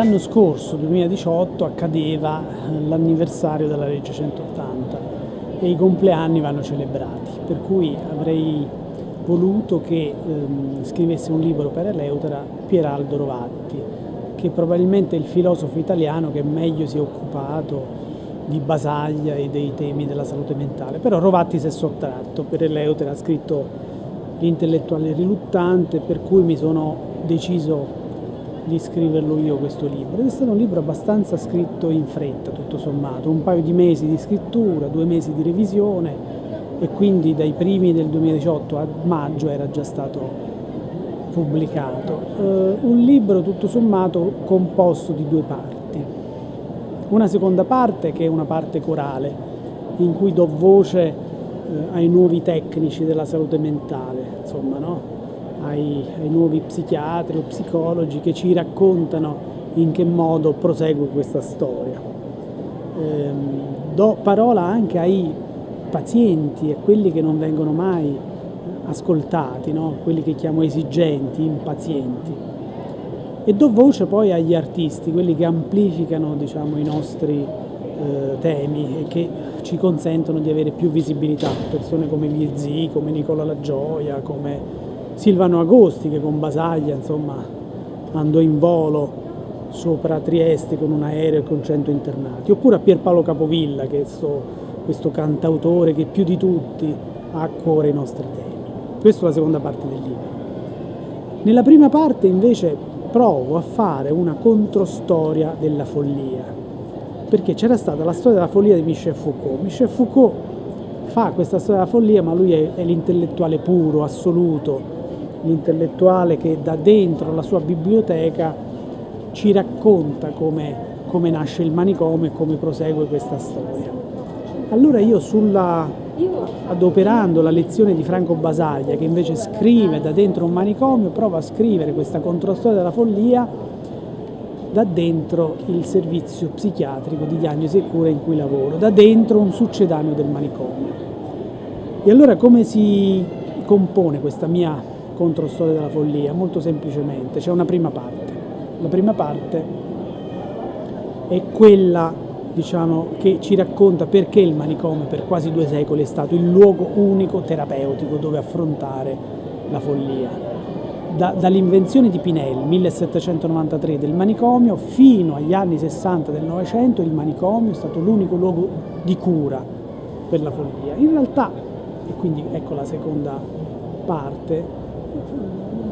l'anno scorso, 2018, accadeva l'anniversario della legge 180 e i compleanni vanno celebrati, per cui avrei voluto che ehm, scrivesse un libro per Eleutera Pieraldo Rovatti, che probabilmente è il filosofo italiano che meglio si è occupato di Basaglia e dei temi della salute mentale, però Rovatti si è sottratto, per Eleutera ha scritto L'intellettuale riluttante, per cui mi sono deciso di scriverlo io questo libro ed è stato un libro abbastanza scritto in fretta tutto sommato, un paio di mesi di scrittura, due mesi di revisione e quindi dai primi del 2018 a maggio era già stato pubblicato. Uh, un libro tutto sommato composto di due parti. Una seconda parte che è una parte corale in cui do voce uh, ai nuovi tecnici della salute mentale, insomma, no? Ai, ai nuovi psichiatri o psicologi che ci raccontano in che modo prosegue questa storia. Eh, do parola anche ai pazienti e quelli che non vengono mai ascoltati, no? quelli che chiamo esigenti, impazienti. E do voce poi agli artisti, quelli che amplificano diciamo, i nostri eh, temi e che ci consentono di avere più visibilità, persone come Viezzi, come Nicola La Gioia, come Silvano Agosti che con Basaglia insomma, andò in volo sopra Trieste con un aereo e con cento internati, oppure a Pierpaolo Capovilla che è sto, questo cantautore che più di tutti ha a cuore i nostri temi. Questa è la seconda parte del libro. Nella prima parte invece provo a fare una controstoria della follia, perché c'era stata la storia della follia di Michel Foucault. Michel Foucault fa questa storia della follia, ma lui è, è l'intellettuale puro, assoluto, l'intellettuale che da dentro la sua biblioteca ci racconta come, come nasce il manicomio e come prosegue questa storia. Allora io sulla, adoperando la lezione di Franco Basaglia, che invece scrive da dentro un manicomio, provo a scrivere questa controstoria della follia da dentro il servizio psichiatrico di diagnosi e cura in cui lavoro, da dentro un succedaneo del manicomio. E allora come si compone questa mia contro Storia della follia? Molto semplicemente, c'è una prima parte. La prima parte è quella diciamo, che ci racconta perché il manicomio per quasi due secoli è stato il luogo unico terapeutico dove affrontare la follia. Da, dall'invenzione di Pinel, 1793, del manicomio, fino agli anni 60 del Novecento, il manicomio è stato l'unico luogo di cura per la follia. In realtà, e quindi ecco la seconda parte,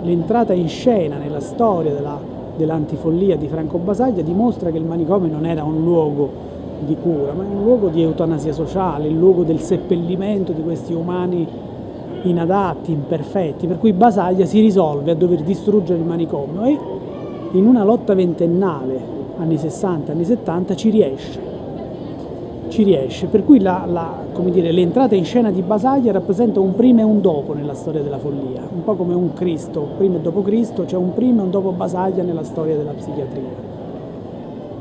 l'entrata in scena nella storia della, dell'antifollia di Franco Basaglia dimostra che il manicomio non era un luogo di cura, ma un luogo di eutanasia sociale, il luogo del seppellimento di questi umani inadatti, imperfetti, per cui Basaglia si risolve a dover distruggere il manicomio e in una lotta ventennale, anni 60, anni 70, ci riesce ci riesce, per cui l'entrata in scena di Basaglia rappresenta un prima e un dopo nella storia della follia, un po' come un Cristo, prima e dopo Cristo, c'è un prima e un dopo Basaglia nella storia della psichiatria.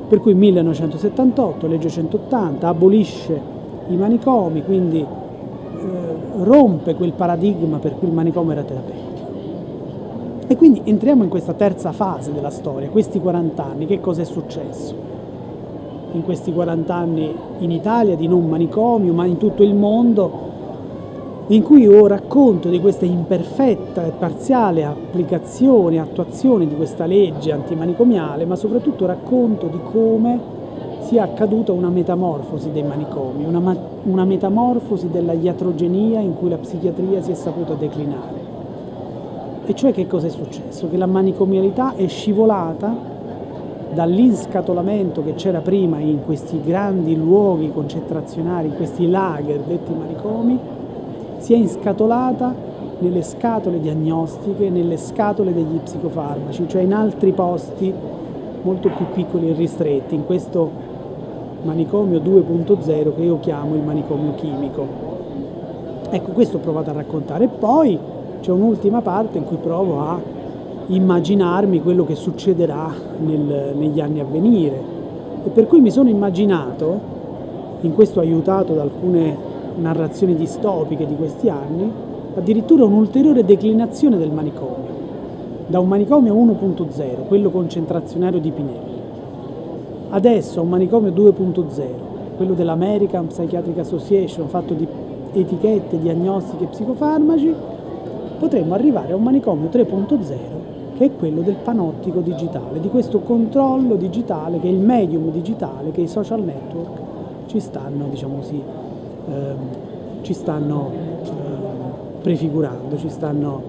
Per cui 1978, legge 180, abolisce i manicomi, quindi eh, rompe quel paradigma per cui il manicomio era terapeutico. E quindi entriamo in questa terza fase della storia, questi 40 anni, che cosa è successo? In questi 40 anni in Italia di non manicomio, ma in tutto il mondo, in cui io racconto di questa imperfetta e parziale applicazione attuazione di questa legge antimanicomiale, ma soprattutto racconto di come sia accaduta una metamorfosi dei manicomi, una, una metamorfosi della iatrogenia in cui la psichiatria si è saputa declinare. E cioè che cosa è successo? Che la manicomialità è scivolata dall'inscatolamento che c'era prima in questi grandi luoghi concentrazionali, in questi lager detti manicomi, si è inscatolata nelle scatole diagnostiche, nelle scatole degli psicofarmaci, cioè in altri posti molto più piccoli e ristretti, in questo manicomio 2.0 che io chiamo il manicomio chimico. Ecco, questo ho provato a raccontare. E poi c'è un'ultima parte in cui provo a immaginarmi quello che succederà nel, negli anni a venire. E per cui mi sono immaginato, in questo aiutato da alcune narrazioni distopiche di questi anni, addirittura un'ulteriore declinazione del manicomio, da un manicomio 1.0, quello concentrazionario di Pinelli, Adesso un manicomio 2.0, quello dell'American Psychiatric Association, fatto di etichette, diagnostiche e psicofarmaci, potremmo arrivare a un manicomio 3.0 che è quello del panottico digitale, di questo controllo digitale che è il medium digitale che i social network ci stanno, diciamo così, ehm, ci stanno eh, prefigurando, ci stanno,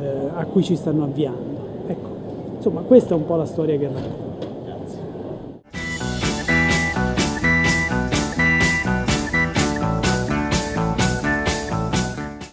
eh, a cui ci stanno avviando. Ecco, insomma questa è un po' la storia che racconto.